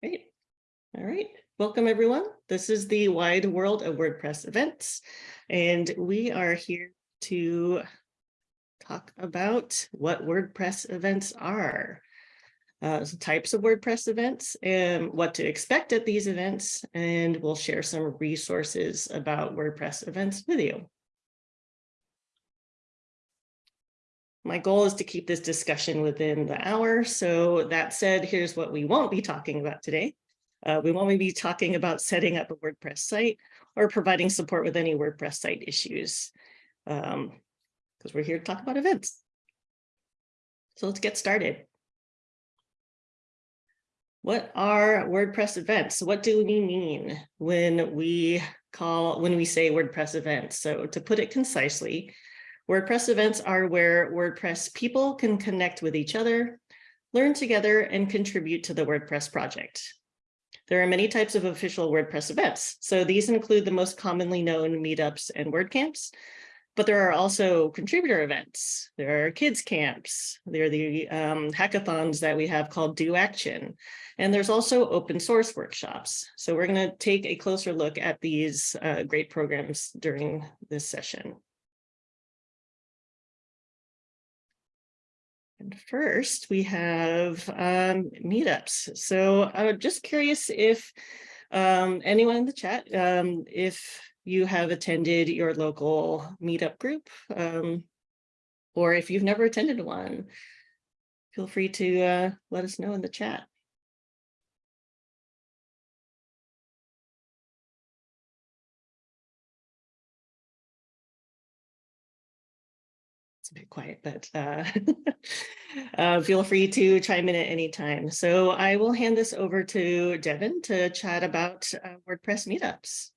Great. All right. Welcome, everyone. This is the wide world of WordPress events, and we are here to talk about what WordPress events are, uh, types of WordPress events, and what to expect at these events, and we'll share some resources about WordPress events with you. My goal is to keep this discussion within the hour. So that said, here's what we won't be talking about today. Uh, we won't be talking about setting up a WordPress site or providing support with any WordPress site issues because um, we're here to talk about events. So let's get started. What are WordPress events? What do we mean when we call when we say WordPress events? So to put it concisely, WordPress events are where WordPress people can connect with each other, learn together, and contribute to the WordPress project. There are many types of official WordPress events. So these include the most commonly known meetups and WordCamps, but there are also contributor events. There are kids camps. There are the um, hackathons that we have called Do Action. And there's also open source workshops. So we're going to take a closer look at these uh, great programs during this session. And first we have um, meetups. So I'm just curious if um, anyone in the chat, um, if you have attended your local meetup group, um, or if you've never attended one, feel free to uh, let us know in the chat. Quiet, but uh, uh, feel free to chime in at any time. So I will hand this over to Devin to chat about uh, WordPress meetups.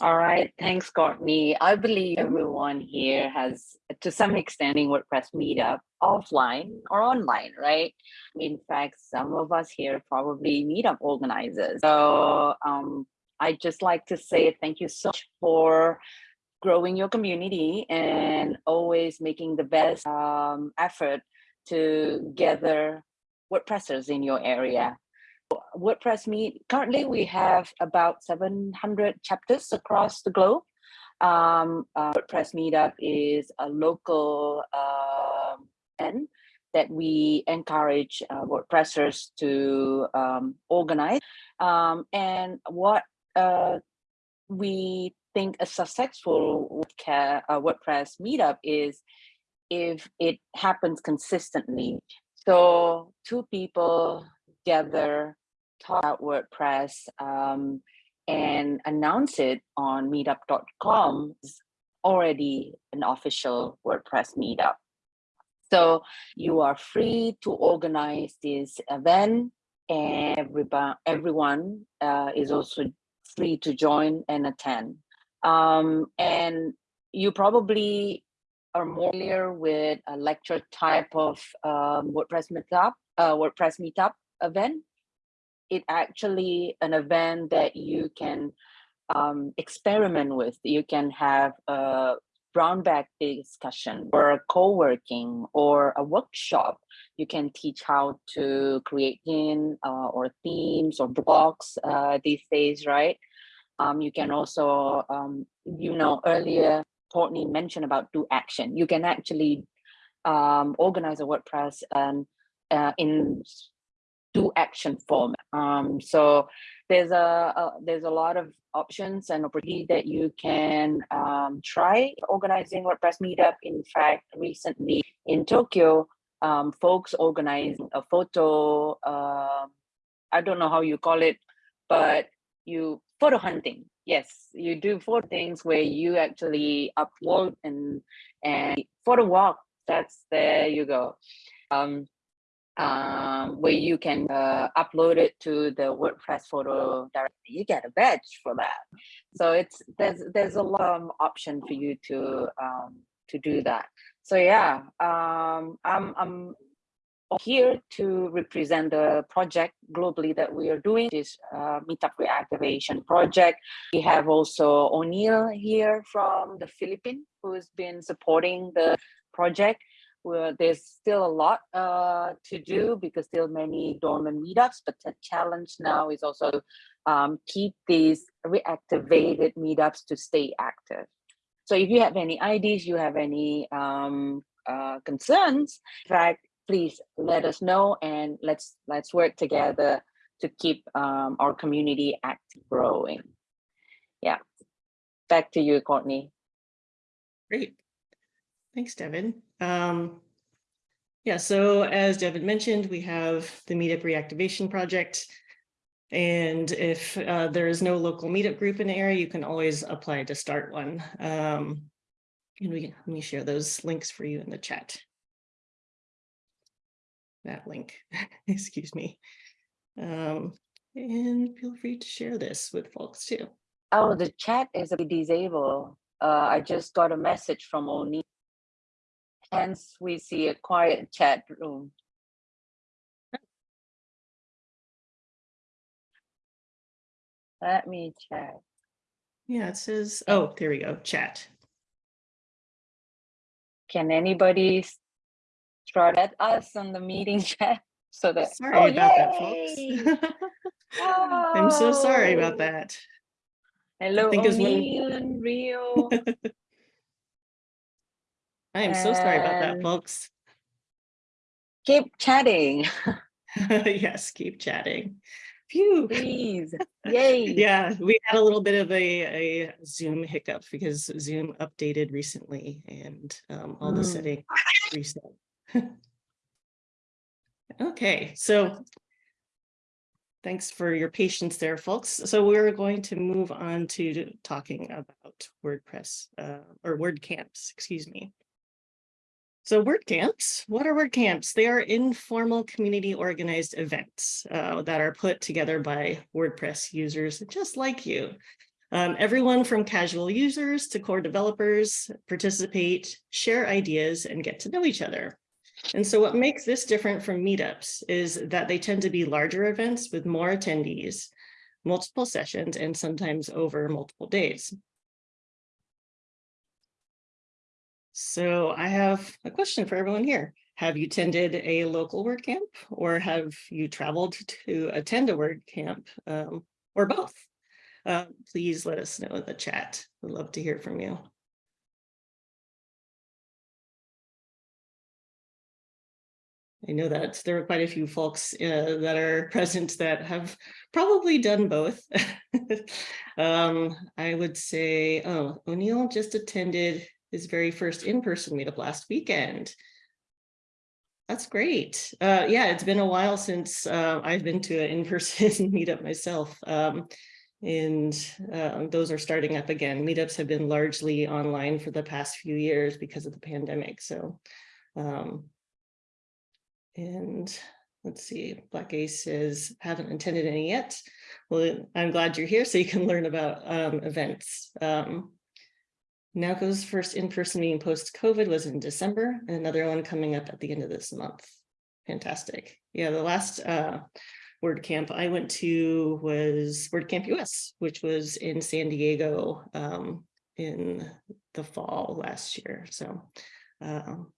All right, thanks, Courtney. I believe everyone here has, to some extent, WordPress meetup offline or online, right? In fact, some of us here probably meetup organizers. So um, I'd just like to say thank you so much for growing your community and always making the best um, effort to gather WordPressers in your area. WordPress Meet, currently we have about 700 chapters across the globe. Um, uh, WordPress Meetup is a local uh, event that we encourage uh, WordPressers to um, organize. Um, and what uh, we think a successful WordPress meetup is if it happens consistently. So two people gather, talk about WordPress, um, and announce it on meetup.com is already an official WordPress meetup. So you are free to organize this event and everyone, everyone uh, is also free to join and attend. Um, and you probably are more familiar with a lecture type of um, WordPress meetup, uh, WordPress meetup event. It actually an event that you can um, experiment with. You can have a brown bag discussion or a co-working or a workshop. You can teach how to create in uh, or themes or blocks uh, these days, right? Um, you can also, um, you know, earlier Courtney mentioned about do action. You can actually um, organize a WordPress and uh, in do action form. Um, so there's a, a, there's a lot of options and opportunity that you can um, try organizing WordPress meetup. In fact, recently in Tokyo, um, folks organizing a photo. Uh, I don't know how you call it, but you photo hunting yes you do four things where you actually upload and and photo walk that's there you go um, um, where you can uh, upload it to the WordPress photo directly. You get a badge for that. So it's there's there's a lot of option for you to um, to do that. So yeah, um, I'm I'm here to represent the project globally that we are doing this uh, meetup reactivation project we have also o'neill here from the philippines who's been supporting the project we're, there's still a lot uh, to do because still many dormant meetups, but the challenge now is also um, keep these reactivated meetups to stay active. So if you have any ideas, you have any um, uh, concerns, in fact, please let us know and let's let's work together to keep um, our community active growing. Yeah, back to you, Courtney. Great. Thanks, Devin. Um, yeah, so as Devin mentioned, we have the meetup reactivation project. And if uh, there is no local meetup group in the area, you can always apply to start one. Um, and we let me share those links for you in the chat. That link, excuse me. Um, and feel free to share this with folks too. Oh, the chat is disabled. Uh, I just got a message from Oni. Hence, we see a quiet chat room. Let me check. Yeah, it says, oh, there we go, chat. Can anybody throw at us on the meeting chat so that? Sorry oh, about that, yay! folks. I'm so sorry about Oh, that. Hello, think it when- O'Neill and Rio. I am so sorry about that, folks. Keep chatting, Yes, keep chatting. Phew. please. Yay. Yeah, we had a little bit of a, a Zoom hiccup because Zoom updated recently and um, all the Mm. settings reset. Okay, so thanks for your patience there, folks. So we're going to move on to talking about WordPress uh, or WordCamps, excuse me. So WordCamps, what are WordCamps? They are informal community organized events uh, that are put together by WordPress users just like you. Um, everyone from casual users to core developers participate, share ideas, and get to know each other. And so what makes this different from meetups is that they tend to be larger events with more attendees, multiple sessions, and sometimes over multiple days. So I have a question for everyone here. Have you attended a local WordCamp or have you traveled to attend a WordCamp um, or both? Uh, please let us know in the chat. We'd love to hear from you. I know that there are quite a few folks uh, that are present that have probably done both. um, I would say, oh, O'Neill just attended his very first in-person meetup last weekend. That's great. Uh, yeah, it's been a while since uh, I've been to an in-person meetup myself. Um, and um, those are starting up again. Meetups have been largely online for the past few years because of the pandemic. So, um, and let's see, Black Ace haven't attended any yet. Well, I'm glad you're here so you can learn about um, events. Um, Naoko's first in-person meeting post-COVID was in December and another one coming up at the end of this month. Fantastic. Yeah, the last uh, WordCamp I went to was WordCamp US, which was in San Diego um, in the fall last year. So, um,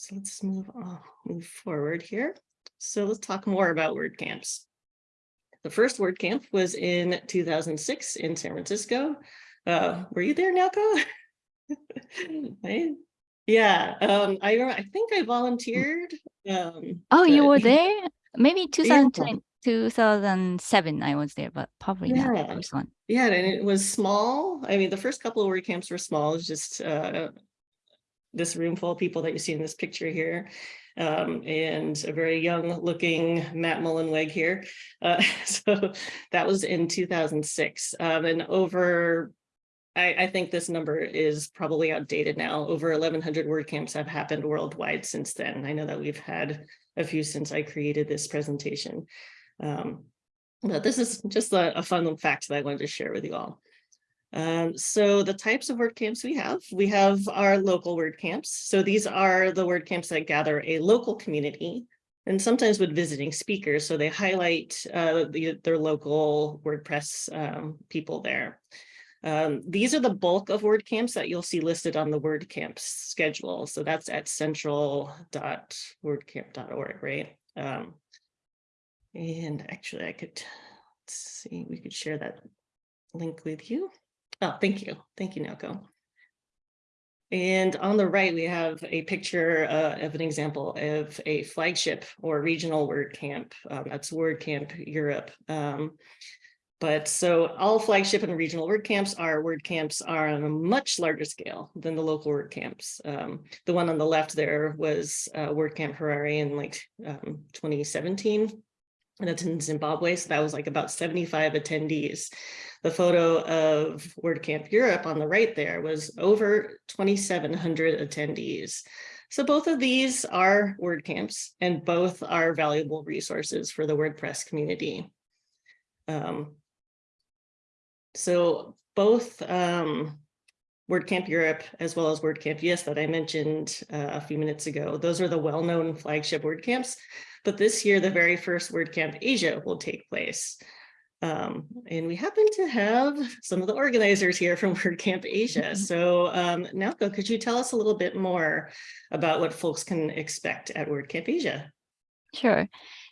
so let's move on, move forward here. So let's talk more about WordCamps. The first WordCamp was in 2006 in San Francisco. Uh, were you there, Naoko? I- Yeah, um, I, I think I volunteered. Um, Oh, you were there? Maybe Yeah. 2007 I was there, but probably not the Yeah. first one. Yeah, and it was small. I mean, the first couple of WordCamps were small, it's just uh, this room full of people that you see in this picture here. Um, and a very young looking Matt Mullenweg here. Uh, so that was in 2006. Um, and over, I, I think this number is probably outdated now. Over 1100 WordCamps have happened worldwide since then. I know that we've had a few since I created this presentation. Um, but this is just a, a fun fact that I wanted to share with you all. Um, so the types of WordCamps we have, we have our local WordCamps. So these are the WordCamps that gather a local community and sometimes with visiting speakers. So they highlight uh, the, their local WordPress um, people there. Um, these are the bulk of WordCamps that you'll see listed on the WordCamp schedule. So that's at central.wordcamp.org, right? Um, and actually I could let's see, we could share that link with you. Oh, thank you. Thank you, Naoko. And on the right, we have a picture uh, of an example of a flagship or regional WordCamp. Um, that's WordCamp Europe. Um, but so all flagship and regional WordCamps are WordCamps are on a much larger scale than the local WordCamps. Um, the one on the left there was uh, WordCamp Harare in like um, 2017 and it's in Zimbabwe. So that was like about 75 attendees. The photo of WordCamp Europe on the right there was over 2,700 attendees. So both of these are WordCamps and both are valuable resources for the WordPress community. Um, so both um, WordCamp Europe as well as WordCamp US that I mentioned uh, a few minutes ago, those are the well-known flagship WordCamps. But this year, the very first WordCamp Asia will take place. Um, and we happen to have some of the organizers here from WordCamp Asia. So um, Naoko, could you tell us a little bit more about what folks can expect at WordCamp Asia? Sure.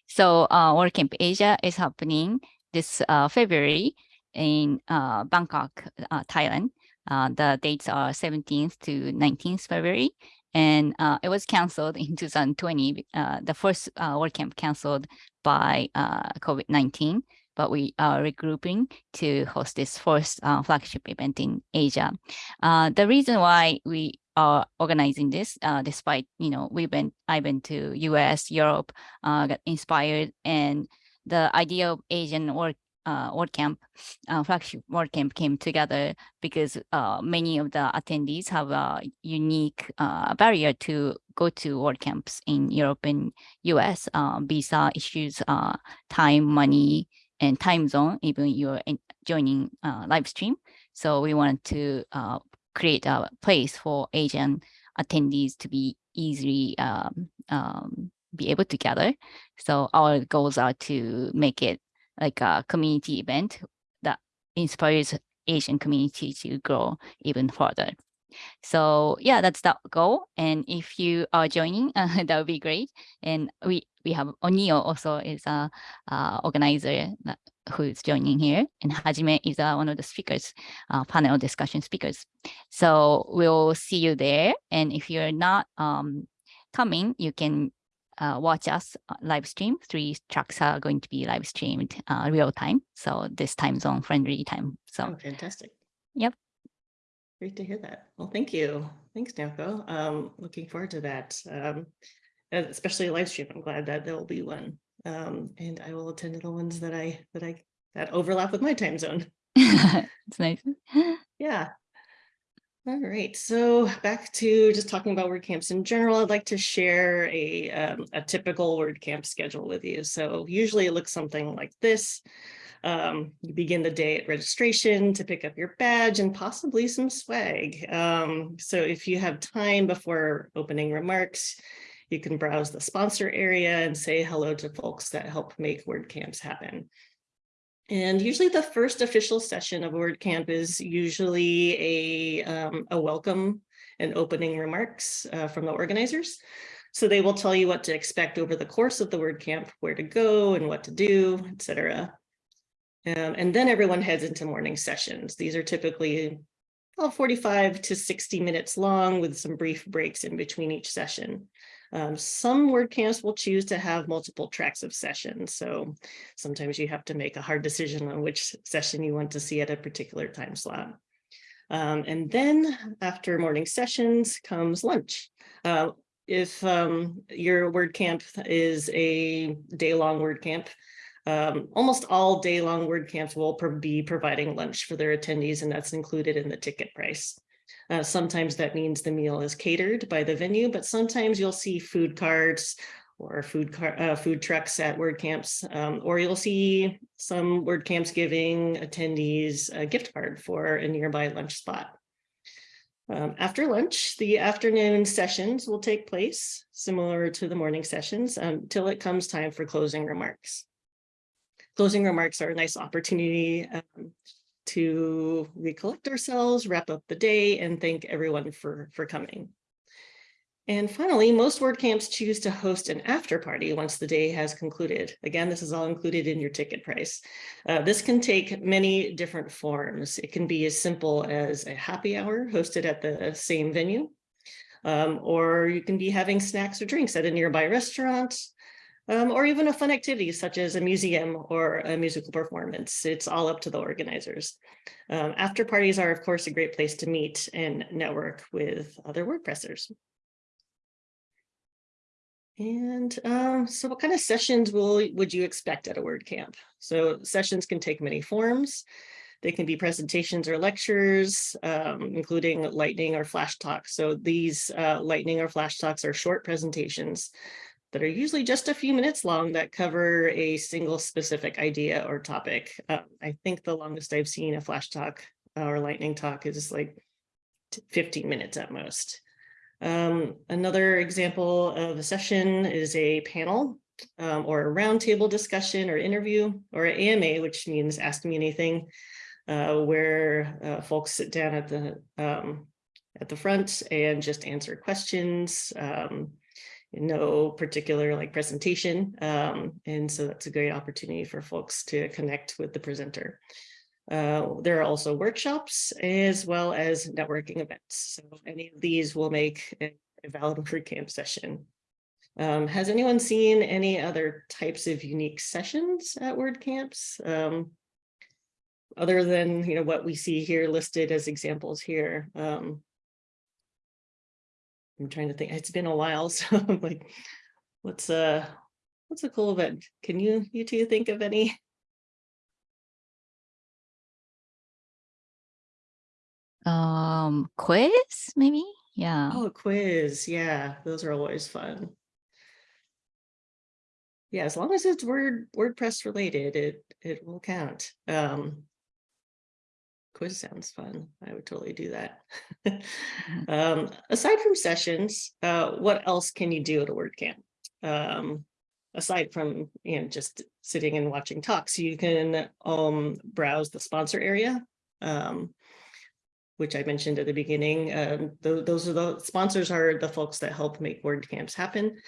So uh, WordCamp Asia is happening this uh, February in uh, Bangkok, uh, Thailand. Uh, the dates are 17th to 19th February. And uh, it was canceled in 2020, uh, the first uh, WordCamp canceled by uh, COVID-19, but we are regrouping to host this first flagship event in Asia. The reason why we are organizing this, uh, despite, you know, we've been, I've been to US, Europe, uh, got inspired and the idea of Asian work uh, WordCamp, uh, flagship WordCamp came together because uh, many of the attendees have a unique uh, barrier to go to WordCamps in Europe and US, uh, visa issues, uh, time, money, and time zone, even you're in, joining uh, live stream. So we wanted to create a place for Asian attendees to be easily um, um, be able to gather. So our goals are to make it like a community event that inspires Asian community to grow even further. So yeah, that's the goal. And if you are joining, uh, that would be great. And we we have Onio also is a organizer that, who is joining here, and Hajime is uh, one of the speakers, uh, panel discussion speakers. So we'll see you there. And if you're not um, coming, you can uh, watch us uh, live stream. Three tracks are going to be live streamed uh, real time. So this time zone friendly time. So Oh, fantastic. Yep. Great to hear that. Well, thank you. Thanks, Naoko. Um, looking forward to that. Um, especially a live stream. I'm glad that there will be one. Um, and I will attend to the ones that I that I that overlap with my time zone. it's nice. Yeah. All right, so back to just talking about WordCamps in general, I'd like to share a, um, a typical WordCamp schedule with you. So usually it looks something like this. Um, you begin the day at registration to pick up your badge and possibly some swag. Um, so if you have time before opening remarks, you can browse the sponsor area and say hello to folks that help make WordCamps happen. And usually the first official session of WordCamp is usually a, um, a welcome and opening remarks uh, from the organizers. So they will tell you what to expect over the course of the WordCamp, where to go and what to do, etc. Um, and then everyone heads into morning sessions. These are typically well, 45 to 60 minutes long with some brief breaks in between each session. Um, some WordCamps will choose to have multiple tracks of sessions. So sometimes you have to make a hard decision on which session you want to see at a particular time slot. Um, and then after morning sessions comes lunch. Uh, if um, your WordCamp is a day-long WordCamp, um, almost all day-long WordCamps will be providing lunch for their attendees, and that's included in the ticket price. Uh, sometimes that means the meal is catered by the venue, but sometimes you'll see food carts or food car uh, food trucks at WordCamps, um, or you'll see some WordCamps giving attendees a gift card for a nearby lunch spot. Um, after lunch, the afternoon sessions will take place, similar to the morning sessions, until it comes time for closing remarks. Closing remarks are a nice opportunity um, to recollect ourselves, wrap up the day, and thank everyone for, for coming. And finally, most WordCamps choose to host an after party once the day has concluded. Again, this is all included in your ticket price. Uh, this can take many different forms. It can be as simple as a happy hour hosted at the same venue, um, or you can be having snacks or drinks at a nearby restaurant, um, or even a fun activity such as a museum or a musical performance. It's all up to the organizers. Um, after parties are, of course, a great place to meet and network with other WordPressers. And um, so what kind of sessions will would you expect at a WordCamp? So sessions can take many forms. They can be presentations or lectures, um, including lightning or flash talks. So these uh, lightning or flash talks are short presentations that are usually just a few minutes long that cover a single specific idea or topic. Uh, I think the longest I've seen a flash talk or lightning talk is like 15 minutes at most. Um, another example of a session is a panel um, or a roundtable discussion or interview or an AMA, which means ask me anything, uh, where uh, folks sit down at the um, at the front and just answer questions. Um, no particular like presentation. Um, and so that's a great opportunity for folks to connect with the presenter. Uh, there are also workshops as well as networking events. So any of these will make a, a valid WordCamp session. Um, has anyone seen any other types of unique sessions at WordCamps? Um, other than you know what we see here listed as examples here. Um, I'm trying to think, it's been a while, so I'm like, what's uh what's a cool event? Can you you two think of any? Um, quiz, maybe? Yeah. Oh, a quiz. Yeah, those are always fun. Yeah, as long as it's Word WordPress related, it it will count. Um, quiz sounds fun. I would totally do that. um, aside from sessions, uh, what else can you do at a WordCamp? Um, aside from you know just sitting and watching talks, you can um, browse the sponsor area. Um, which I mentioned at the beginning. Um, th those are the sponsors are the folks that help make WordCamps happen.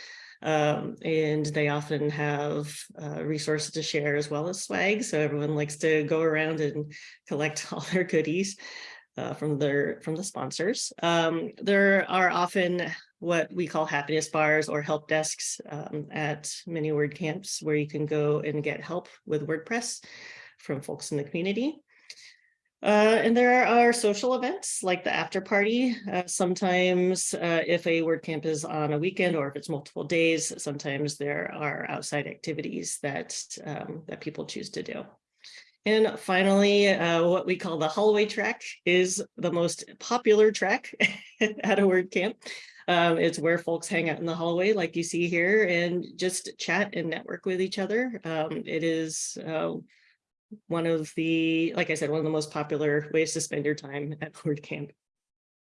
Um, and they often have uh, resources to share as well as swag. So everyone likes to go around and collect all their goodies uh, from their from the sponsors. Um, there are often what we call happiness bars or help desks um, at many WordCamps where you can go and get help with WordPress from folks in the community. Uh, and there are social events like the after party. Uh, sometimes uh, if a WordCamp is on a weekend or if it's multiple days, sometimes there are outside activities that, um, that people choose to do. And finally, uh, what we call the hallway track is the most popular track at a WordCamp. Um, it's where folks hang out in the hallway like you see here and just chat and network with each other. Um, it is uh, one of the, like I said, one of the most popular ways to spend your time at WordCamp.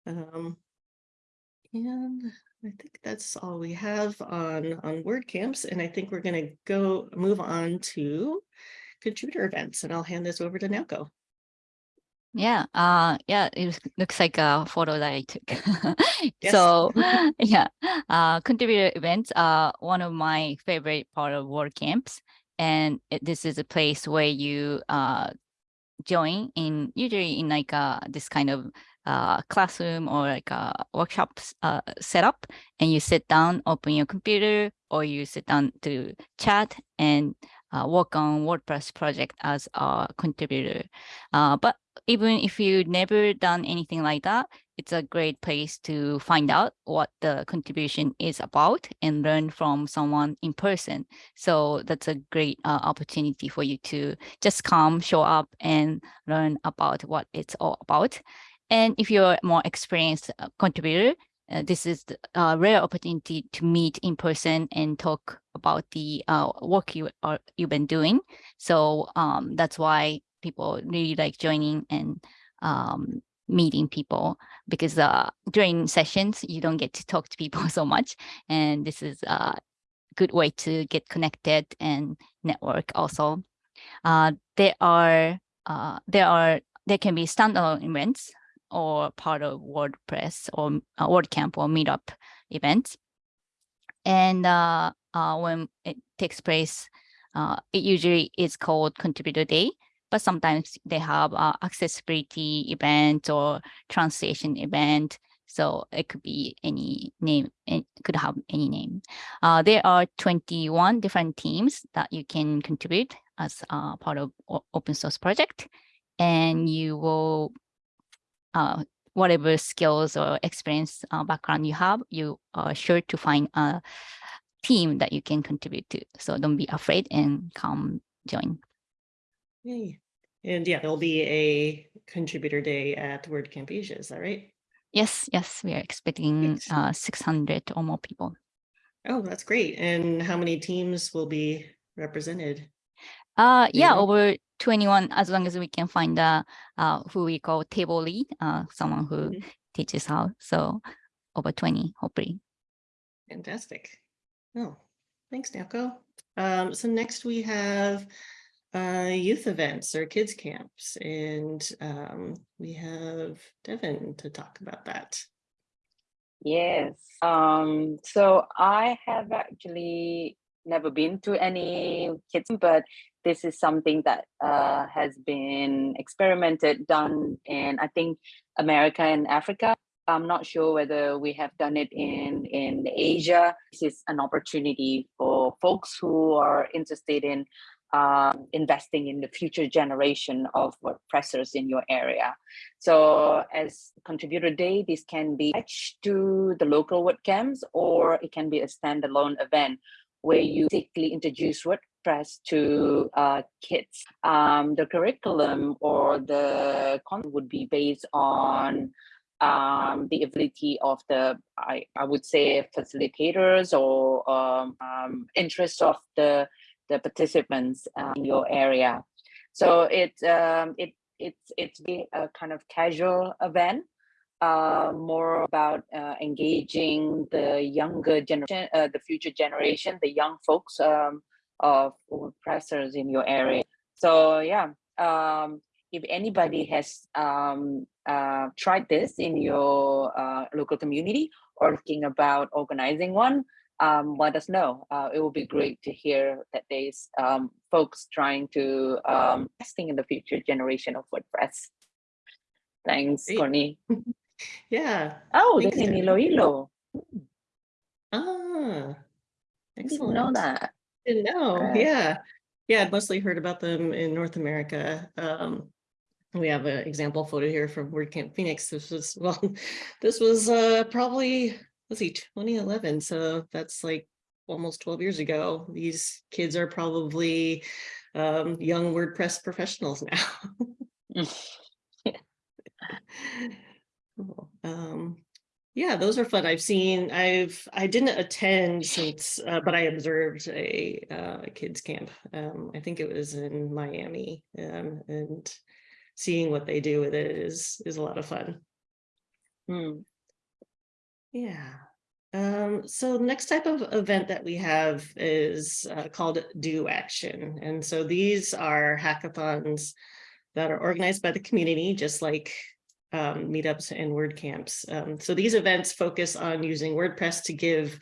Um, and I think that's all we have on, on WordCamps. And I think we're going to go move on to contributor events. And I'll hand this over to Naoko. Yeah, uh, yeah, it looks like a photo that I took. So yeah, uh, contributor events are one of my favorite part of WordCamps and it, this is a place where you uh, join in usually in like uh, this kind of uh, classroom or like a workshop uh, setup and you sit down, open your computer or you sit down to chat and uh, work on WordPress project as a contributor. Uh, but even if you've never done anything like that, it's a great place to find out what the contribution is about and learn from someone in person. So that's a great uh, opportunity for you to just come, show up and learn about what it's all about. And if you're a more experienced uh, contributor, uh, this is a rare opportunity to meet in person and talk about the uh, work you are you've been doing. So um, that's why people really like joining and um, meeting people because uh, during sessions, you don't get to talk to people so much. And this is a good way to get connected and network also. Uh, there are uh, there are there can be standalone events or part of WordPress or uh, WordCamp or Meetup events. And uh, uh, when it takes place, it usually is called Contributor Day, but sometimes they have uh, accessibility event or translation event. So it could be any name, it could have any name. Uh, there are 21 different teams that you can contribute as uh, part of open source project. And you will, uh, whatever skills or experience uh, background you have, you are sure to find a team that you can contribute to. So don't be afraid and come join. Yay. And yeah, there'll be a contributor day at WordCamp Asia, is that right? Yes, yes, we are expecting uh, 600 or more people. Oh, that's great. And how many teams will be represented? Uh, you yeah, over 21, as long as we can find a, uh, who we call table lead, uh, someone who Mhm. teaches how. So over 20, hopefully. Fantastic. Oh, thanks, Naoko. Um, so next we have uh, youth events or kids camps, and um, we have Devin to talk about that. Yes. Um, so I have actually never been to any kids, but this is something that uh, has been experimented, done in I think America and Africa. I'm not sure whether we have done it in in Asia. This is an opportunity for folks who are interested in um, investing in the future generation of WordPressers in your area. So as contributor day, this can be attached to the local WordCamps or it can be a standalone event where you basically introduce WordPress to uh, kids. Um, the curriculum or the content would be based on um, the ability of the, I, I would say, facilitators or um, um, interest of the the participants uh, in your area. So it um, it it's it's a kind of casual event, uh, more about uh, engaging the younger generation, uh, the future generation, the young folks um, of pressers in your area. So yeah, um, if anybody has um, uh, tried this in your uh, local community or thinking about organizing one, um, let us know. Uh, it will be great to hear that there's um, folks trying to um, investing in the future generation of WordPress. Thanks, Great. Courtney. Yeah. Oh, Thanks, there's Jen. Iloilo. Ah, excellent. know that. Didn't know. Right. Yeah. Yeah, I'd mostly heard about them in North America. Um, we have an example photo here from WordCamp Phoenix. This was, well, this was uh, probably, let's see, 2011. So that's like almost 12 years ago. These kids are probably um, young WordPress professionals now. Um, yeah, those are fun. I've seen, I've, I didn't attend since, uh, but I observed a, uh, kids camp. Um, I think it was in Miami, um, and seeing what they do with it is, is a lot of fun. Hmm. Yeah. Um, so next type of event that we have is uh, called Do Action. And so these are hackathons that are organized by the community, just like um, meetups and WordCamps. Um, so these events focus on using WordPress to give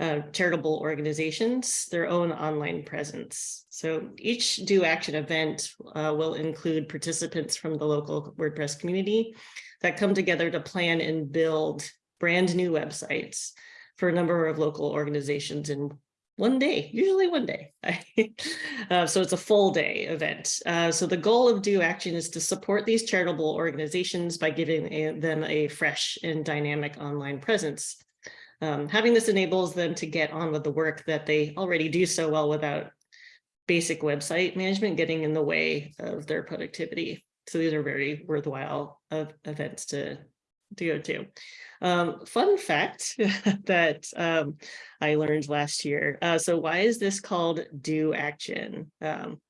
uh, charitable organizations their own online presence. So each Do Action event uh, will include participants from the local WordPress community that come together to plan and build brand new websites for a number of local organizations in one day, usually one day. uh, so it's a full day event. Uh, so the goal of Do Action is to support these charitable organizations by giving a, them a fresh and dynamic online presence. Um, having this enables them to get on with the work that they already do so well without basic website management getting in the way of their productivity. So these are very worthwhile of events to, to go to. Um, fun fact that um, I learned last year. Uh, so why is this called Do Action? Um,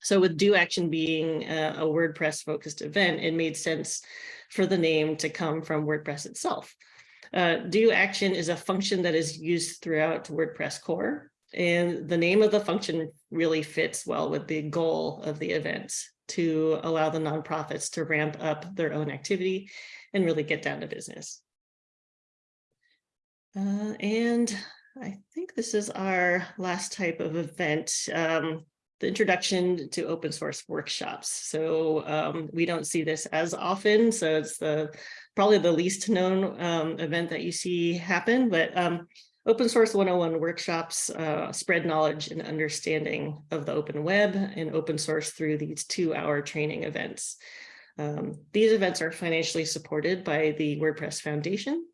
so with Do Action being a, a WordPress focused event, it made sense for the name to come from WordPress itself. Uh, Do Action is a function that is used throughout WordPress core. And the name of the function really fits well with the goal of the event. To allow the nonprofits to ramp up their own activity and really get down to business. Uh, and I think this is our last type of event, um, the introduction to open source workshops. So um, we don't see this as often, so it's the probably the least known um, event that you see happen, but um, Open Source 101 workshops uh, spread knowledge and understanding of the open web and open source through these two-hour training events. Um, these events are financially supported by the WordPress Foundation,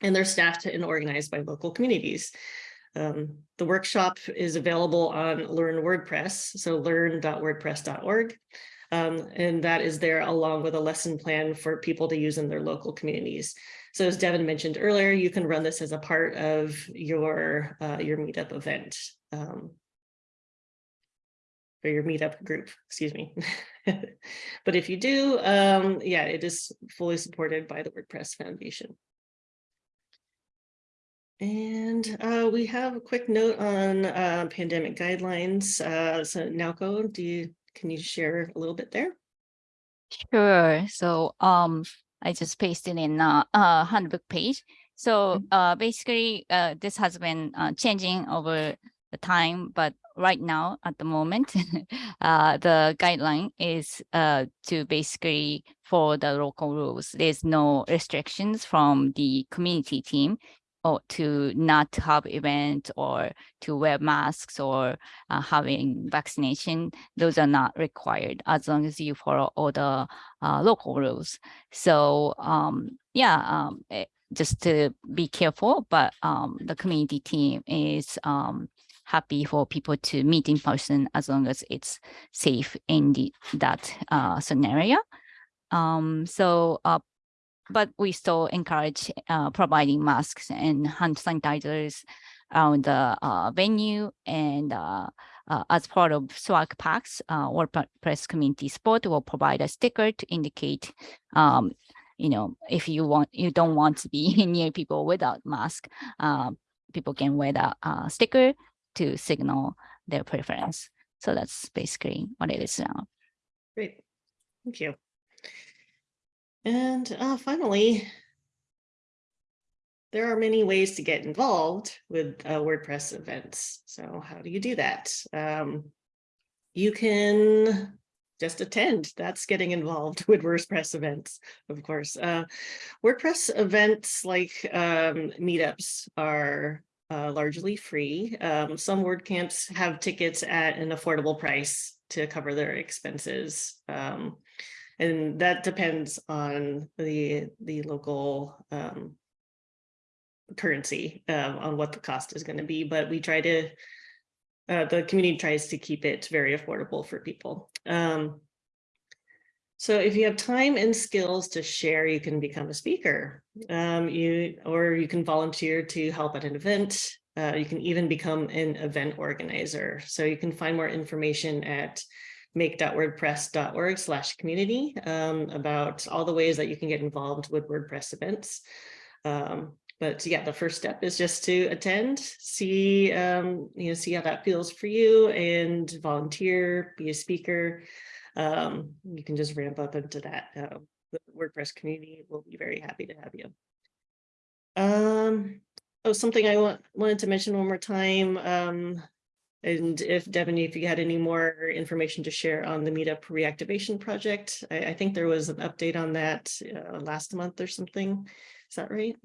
and they're staffed and organized by local communities. Um, the workshop is available on Learn WordPress, so learn.wordpress.org. Um, and that is there along with a lesson plan for people to use in their local communities. So as Devin mentioned earlier, you can run this as a part of your, uh, your meetup event. Um, or your meetup group, excuse me. but if you do, um, yeah, it is fully supported by the WordPress Foundation. And uh, we have a quick note on uh, pandemic guidelines. Uh, so Naoko, do you, can you share a little bit there? Sure. So um, I just pasted in a, a handbook page. So uh, basically, uh, this has been uh, changing over the time, but right now at the moment, uh, the guideline is uh, to basically for the local rules. There's no restrictions from the community team or to not have event or to wear masks or uh, having vaccination, those are not required as long as you follow all the uh, local rules. So um, yeah, um, eh, just to be careful, but um, the community team is um, happy for people to meet in person as long as it's safe in the, that uh, scenario. Um, so uh, but we still encourage uh, providing masks and hand sanitizers around the uh, venue and uh, uh, as part of swag packs, uh, WordPress community support will provide a sticker to indicate, um, you know, if you want, you don't want to be near people without mask, uh, people can wear that sticker to signal their preference. So that's basically what it is now. Great, thank you. And uh, finally, there are many ways to get involved with uh, WordPress events. So how do you do that? Um, you can just attend. That's getting involved with WordPress events, of course. Uh, WordPress events like um, meetups are uh, largely free. Um, some WordCamps have tickets at an affordable price to cover their expenses. Um, and that depends on the the local um, currency um, on what the cost is going to be. But we try to, uh, the community tries to keep it very affordable for people. Um, so if you have time and skills to share, you can become a speaker. Um, you or you can volunteer to help at an event. Uh, you can even become an event organizer. So you can find more information at make.wordpress.org slash community um, about all the ways that you can get involved with WordPress events. Um, but yeah, the first step is just to attend, see, um, you know, see how that feels for you and volunteer, be a speaker. Um, you can just ramp up into that. Uh, the WordPress community will be very happy to have you. Um, oh, something I want, wanted to mention one more time. Um, and if Devin, if you had any more information to share on the meetup reactivation project, I, I think there was an update on that uh, last month or something. Is that right?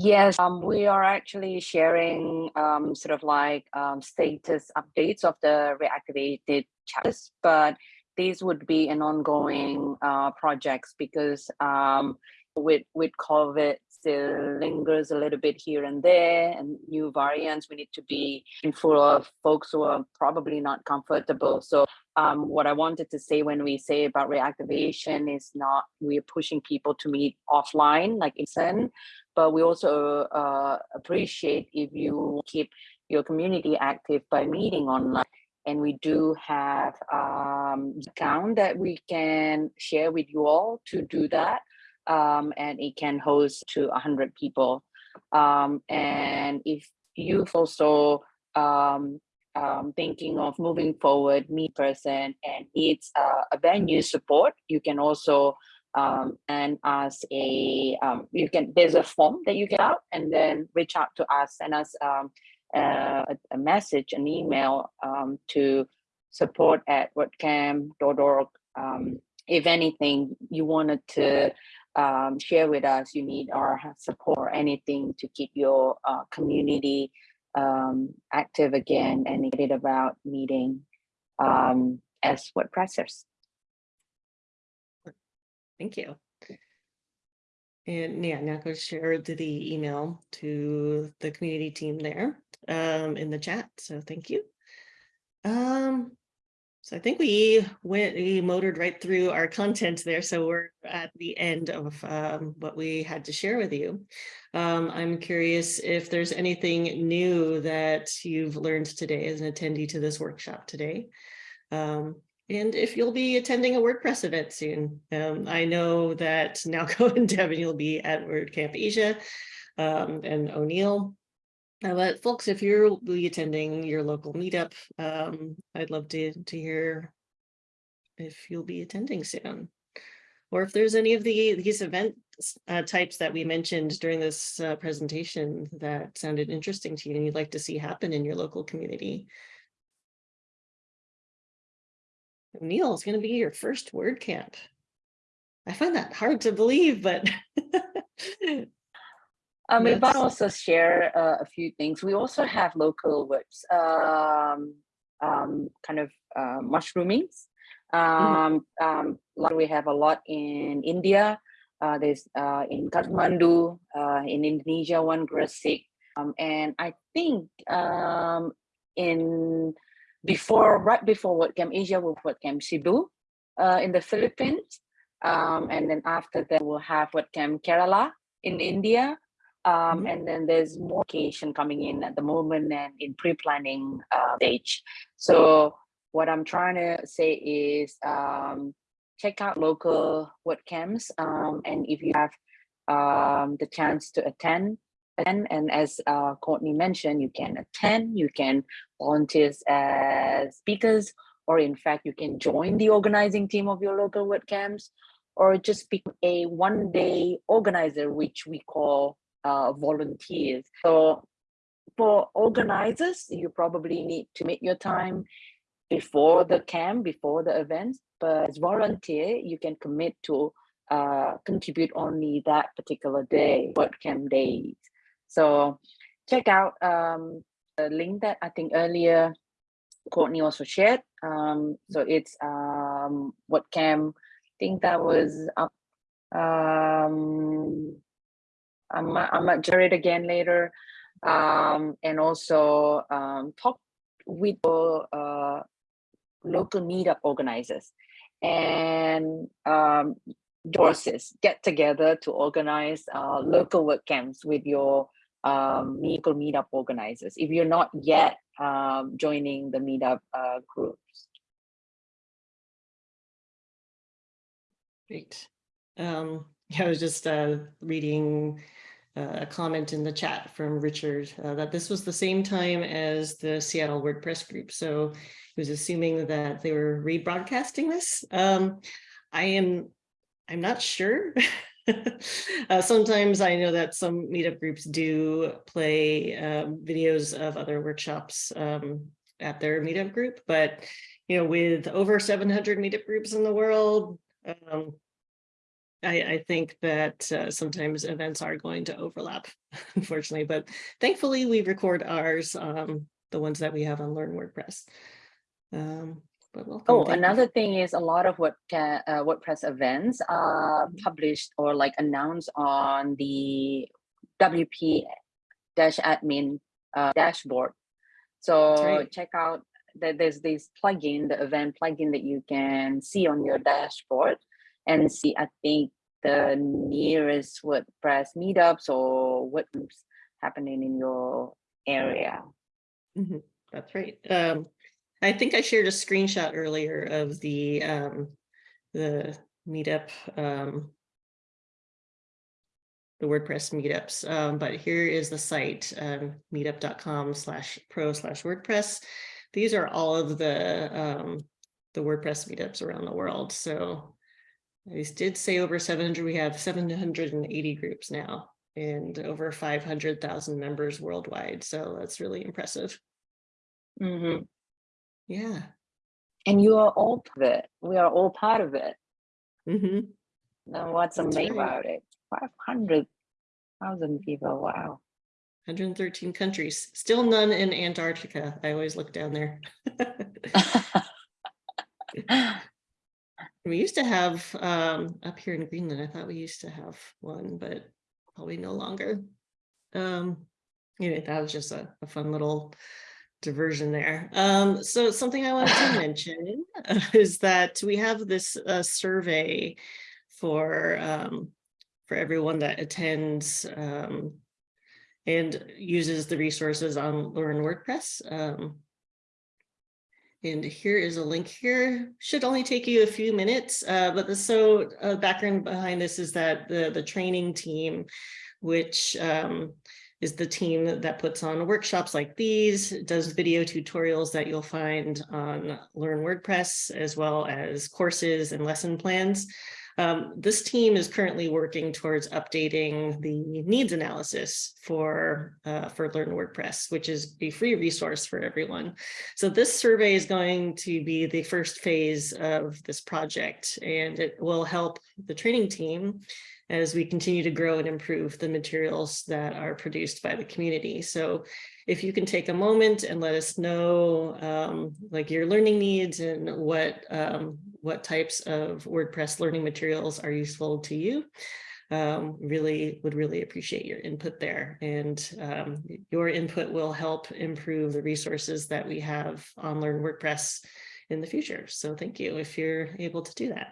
Yes, um, we are actually sharing um, sort of like um, status updates of the reactivated chapters, but these would be an ongoing uh, projects because um, with with COVID still lingers a little bit here and there and new variants we need to be in full of folks who are probably not comfortable. So um, what i wanted to say when we say about reactivation is not we're pushing people to meet offline like in but we also uh, appreciate if you keep your community active by meeting online. And we do have um account that we can share with you all to do that um, and it can host to 100 people. Um, and if you've also um, um, thinking of moving forward, me person, and needs uh, a venue support, you can also um, and us a um, you can there's a form that you get out and then reach out to us send us um, a, message an email um, to support at wordcamp.org um, if anything you wanted to um, share with us you need our support anything to keep your uh, community um, active again and about meeting um, as WordPressers. Thank you. And yeah, now go share the- the email to the community team there um, in the chat. So thank you. Um, so I think we went, we motored right through our content there. So we're at the end of um, what we had to share with you. Um, I'm curious if there's anything new that you've learned today as an attendee to this workshop today. Um, and if you'll be attending a WordPress event soon. Um, I know that Naoko and Devin, you'll be at WordCamp Asia um, and O'Neill. Uh, but folks, if you're attending your local meetup, um, I'd love to, to hear if you'll be attending soon. Or if there's any of the these event uh, types that we mentioned during this uh, presentation that sounded interesting to you and you'd like to see happen in your local community. Neil is going to be your first WordCamp. I find that hard to believe, but Um, we Yes. want to also share uh, a few things. We also have local words, um, um, kind of uh, mushroomings. Um, um, like we have a lot in India. Uh, there's uh, in Kathmandu, uh, in Indonesia, one Gresik, um, and I think um, in before right before WordCamp Asia with WordCamp Cebu uh, in the Philippines, um, and then after that we'll have WordCamp Kerala in India. Um, Mhm. And then there's more occasion coming in at the moment and in pre-planning uh, stage. So what I'm trying to say is um, check out local WordCamps. Um, and if you have um, the chance to attend, attend. And as uh, Courtney mentioned, you can attend, you can volunteer as speakers, or in fact, you can join the organizing team of your local WordCamps, or just be a one day organizer, which we call uh, volunteers. So for organizers, you probably need to make your time before the camp, before the events, but as volunteer, you can commit to uh, contribute only that particular day, WordCamp days. So check out um, the link that I think earlier Courtney also shared. Um, so it's um, WordCamp, I think that was up um, I might, I might share it again later. Um, and also um, talk with uh, local meetup organizers and um, Dorses get together to organize uh, local WordCamps with your um, local meetup organizers if you're not yet um, joining the meetup uh, groups. Great. Um, I was just uh, reading uh, a comment in the chat from Richard uh, that this was the same time as the Seattle WordPress group. So he was assuming that they were rebroadcasting this. Um, I am, I'm not sure. uh, sometimes I know that some meetup groups do play um, videos of other workshops um, at their meetup group, but you know, with over 700 meetup groups in the world, um, I, I think that uh, sometimes events are going to overlap, unfortunately, but thankfully we record ours, um, the ones that we have on Learn WordPress. Um. Oh, another thing is a lot of what uh, WordPress events are published or like announced on the WP dash admin uh, dashboard. So right. check out that there's this plugin, the event plugin that you can see on your dashboard and see, I think the nearest WordPress meetups or what groups happening in your area. Mhm, That's right. Um, I think I shared a screenshot earlier of the um, the meetup, um, the WordPress meetups, um, but here is the site, um, meetup.com slash pro slash WordPress. these are all of the, um, the WordPress meetups around the world. So I did say over seven hundred, we have seven hundred and eighty groups now and over five hundred thousand members worldwide. So that's really impressive. Mhm. Yeah. And you are all part of it. We are all part of it. hmm Now, what's amazing right. about it? Five hundred thousand people. Wow. 113 countries, still none in Antarctica. I always look down there. We used to have, um, up here in Greenland, I thought we used to have one, but probably no longer. Um, anyway, that was just a, a fun little diversion there. Um, so something I wanted to mention uh, is that we have this, uh, survey for, um, for everyone that attends, um, and uses the resources on Learn WordPress. And here is a link here, should only take you a few minutes, uh, but the so uh, background behind this is that the, the training team, which um, is the team that puts on workshops like these, does video tutorials that you'll find on Learn WordPress, as well as courses and lesson plans. Um, this team is currently working towards updating the needs analysis for, uh, for Learn WordPress, which is a free resource for everyone. So this survey is going to be the first phase of this project, and it will help the training team as we continue to grow and improve the materials that are produced by the community. So if you can take a moment and let us know um, like your learning needs and what um, what types of WordPress learning materials are useful to you. Um, really would really appreciate your input there and um, your input will help improve the resources that we have on Learn WordPress in the future. So thank you if you're able to do that.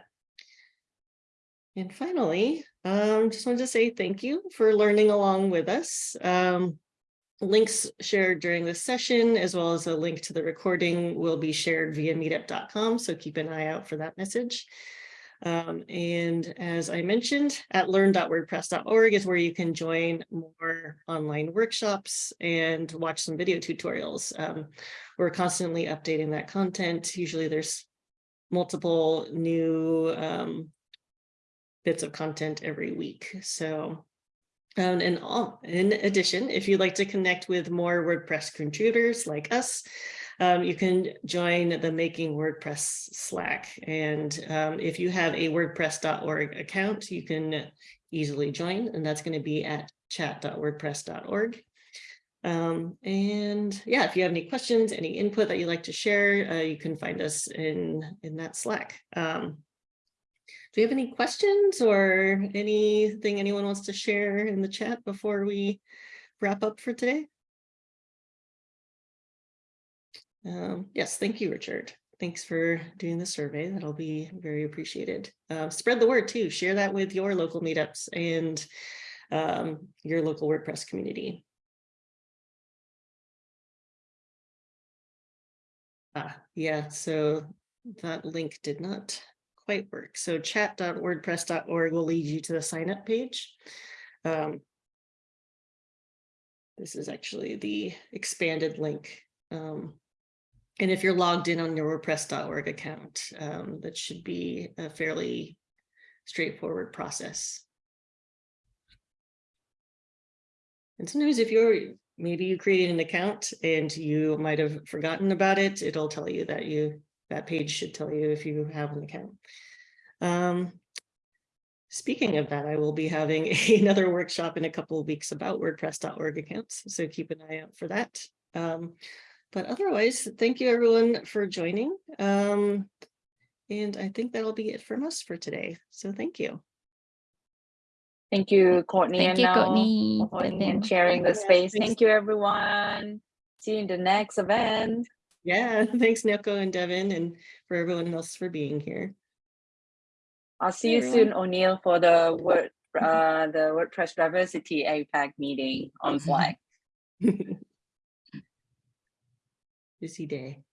And finally, um, just wanted to say thank you for learning along with us. Um, links shared during this session, as well as a link to the recording will be shared via meetup.com. So keep an eye out for that message. Um, and as I mentioned, at learn.wordpress.org is where you can join more online workshops and watch some video tutorials. Um, we're constantly updating that content. Usually there's multiple new um, bits of content every week. So um, and all, in addition, if you'd like to connect with more WordPress contributors like us, um, you can join the Making WordPress Slack. And um, if you have a WordPress.org account, you can easily join, and that's going to be at chat.wordpress.org. Um, and yeah, if you have any questions, any input that you'd like to share, uh, you can find us in, in that Slack. Um, do you have any questions or anything anyone wants to share in the chat before we wrap up for today? Um, yes, thank you, Richard. Thanks for doing the survey. That'll be very appreciated. Uh, spread the word too. Share that with your local meetups and um, your local WordPress community. Ah, yeah, so that link did not quite work. So chat.wordpress.org will lead you to the sign up page. Um, this is actually the expanded link. Um, and if you're logged in on your WordPress.org account, um, that should be a fairly straightforward process. And sometimes if you're, maybe you created an account and you might have forgotten about it, it'll tell you that you that page should tell you if you have an account. Um, speaking of that, I will be having another workshop in a couple of weeks about WordPress.org accounts, so keep an eye out for that. Um, but otherwise, thank you everyone for joining. Um, and I think that'll be it from us for today. So thank you. Thank you, Courtney Thank and you, Nell, Courtney. for and sharing the space. Thank you, everyone. See you in the next event. Yeah, thanks Naoko and Devin and for everyone else for being here. I'll see you soon. O'Neill, for the word uh the WordPress diversity APAC meeting on Slack. Busy day.